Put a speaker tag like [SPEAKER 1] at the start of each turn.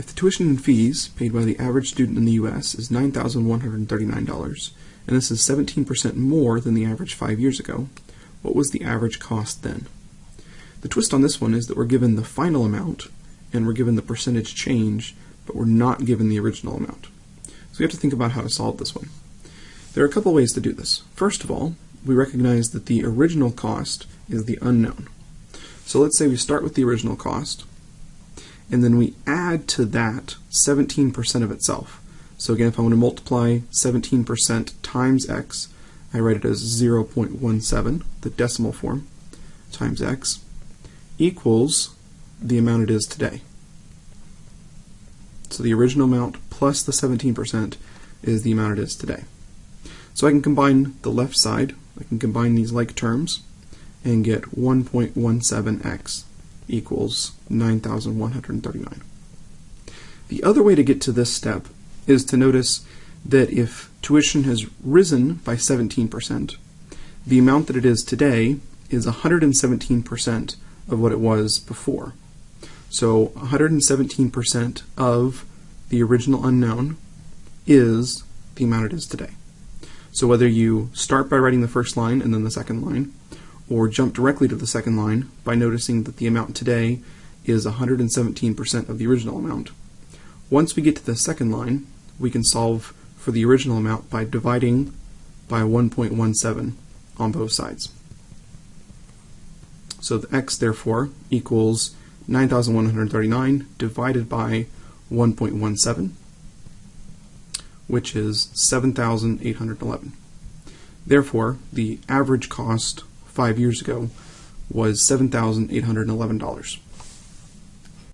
[SPEAKER 1] If the tuition and fees paid by the average student in the U.S. is $9,139, and this is 17% more than the average five years ago, what was the average cost then? The twist on this one is that we're given the final amount, and we're given the percentage change, but we're not given the original amount. So we have to think about how to solve this one. There are a couple ways to do this. First of all, we recognize that the original cost is the unknown. So let's say we start with the original cost, and then we add to that 17% of itself. So again, if I want to multiply 17% times x, I write it as 0.17, the decimal form, times x, equals the amount it is today. So the original amount plus the 17% is the amount it is today. So I can combine the left side, I can combine these like terms, and get 1.17x equals 9,139. The other way to get to this step is to notice that if tuition has risen by 17%, the amount that it is today is 117% of what it was before. So 117% of the original unknown is the amount it is today. So whether you start by writing the first line and then the second line, or jump directly to the second line by noticing that the amount today is 117% of the original amount. Once we get to the second line, we can solve for the original amount by dividing by 1.17 on both sides. So the x, therefore, equals 9,139 divided by 1.17, which is 7,811. Therefore, the average cost five years ago was $7,811.